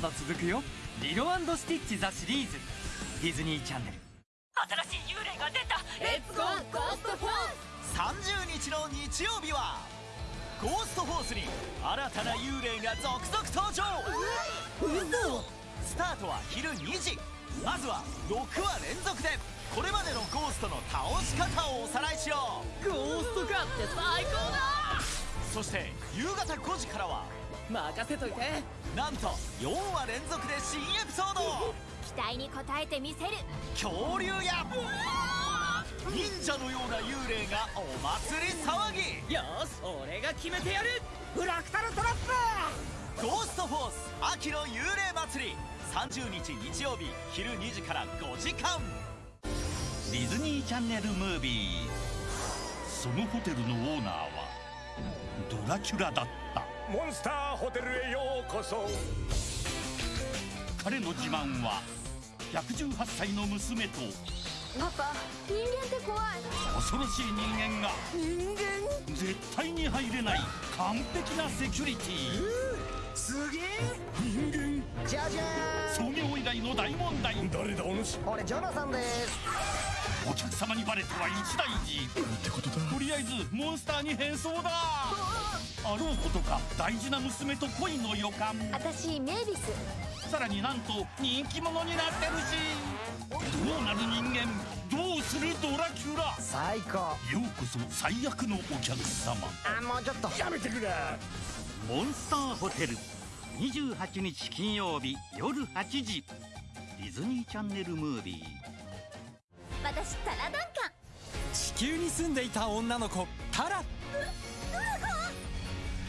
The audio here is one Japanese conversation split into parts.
だまだ続くよ。リロ&スティッチ・ザ・シリーズ。ディズニーチャンネル。新しい幽霊が出た。 Let's go ゴーストフォース。30日の日曜日はゴーストフォースに新たな幽霊が続々登場。嘘。スタートは昼2時。まずは6話連続で。これまでのゴーストの倒し方をおさらいしよう。ゴースト狩って最高だそして夕方5時からは任せといて。なんと4話連続で新エピソード。期待に応えてみせる。恐竜や忍者のような幽霊がお祭り騒ぎ。よし俺が決めてやる。フラクタルトラップ！ゴーストフォース秋の幽霊祭り。30日日曜日昼2時から5時間。ディズニーチャンネルムービー。そのホテルのオーナーはドラキュラだった。モンスターホテルへようこそ。彼の自慢は118歳の娘とパパ人間って怖い。恐ろしい人間が人間？絶対に入れない完璧なセキュリティ。すげえ。人間創業以来の大問題。誰だお主？俺ジョナサンです。お客様にバレては一大事。ってことだとりあえずモンスターに変装だ。あろうことか大事な娘と恋の予感。私メイビス。さらになんと人気者になってるし。どうなる人間どうするドラキュラ。最高。ようこそ最悪のお客様。あもうちょっと。やめてくれ。モンスターホテル28日金曜日夜8時。ディズニーチャンネルムービー。私タラダンカン。地球に住んでいた女の子タラ。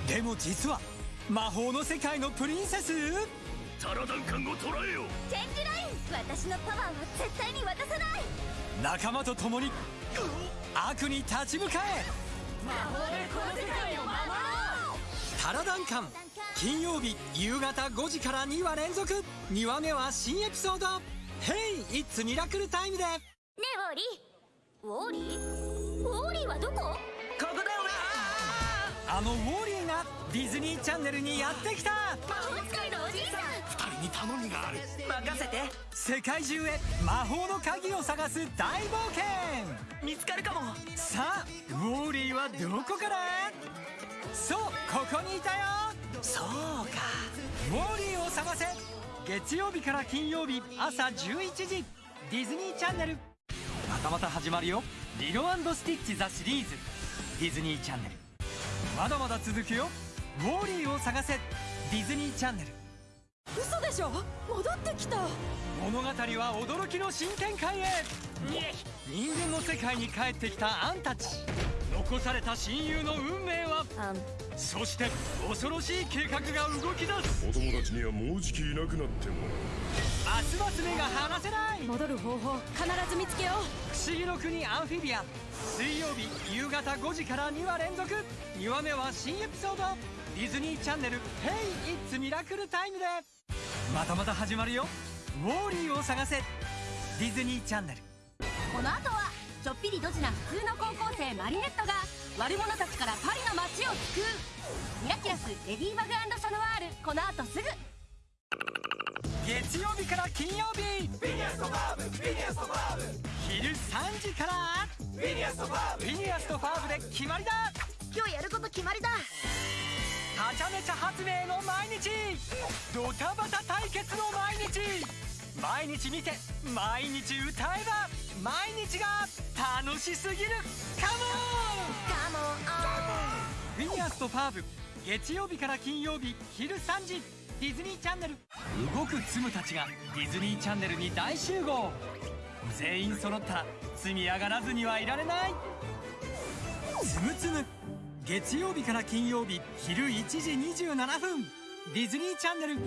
でも実は魔法の世界のプリンセス。タラダンカンを捕らえよチェンジライン。私のパワーは絶対に渡さない。仲間と共に悪に立ち向かえ。魔法でこの世界を守ろう。タラダンカン金曜日夕方5時から2話連続。2話目は新エピソード「ヘイイッツミラクルタイム」で。ねえウォーリーウォーリー？ウォーリーはどこ？ここだあのウォーリーがディズニーチャンネルにやってきた。魔法使いのおじいさん。二人に頼みがある。任せて。世界中へ魔法の鍵を探す大冒険。見つかるかも。さあウォーリーはどこから？そうここにいたよそうか。ウォーリーを探せ。月曜日から金曜日朝11時。ディズニーチャンネル。またまた始まるよ。リロスティッチ・ザ・シリーズ。ディズニーチャンネル。まだまだ続くよ。ウォーリーを探せ。ディズニーチャンネル。嘘でしょ？戻ってきた。物語は驚きの新展開へ。人間の世界に帰ってきたアンたち。残された親友の運命は？あそして恐ろしい計画が動き出す。お友達にはもうじきいなくなっても。ますます目が離せない。戻る方法必ず見つけよ不思議の国アンフィビア。水曜日夕方5時から2話連続。2話目は新エピソード。ディズニーチャンネル「Hey! It's Miracle Time」でまたまた始まるよ。ウォーリーを探せ。ディズニーチャンネル。この後はちょっぴりドジな普通の高校生マリネットが悪者たちからパリの街を救う。ミラキュラスレディバグシャノワール。この後すぐ。月曜日から金曜日。昼3時から。フィニアスとファーブで決まりだ。今日やること決まりだはちゃめちゃ発明の毎日。ドタバタ対決の毎日。毎日見て毎日歌えば毎日が楽しすぎる。カモンカモンフィニアスとファーブ月曜日から金曜日昼3時。ディズニーチャンネル。動くツムたちがディズニーチャンネルに大集合。全員揃った。ら積み上がらずにはいられない。つむつむ月曜日から金曜日昼1時27分。ディズニーチャンネル。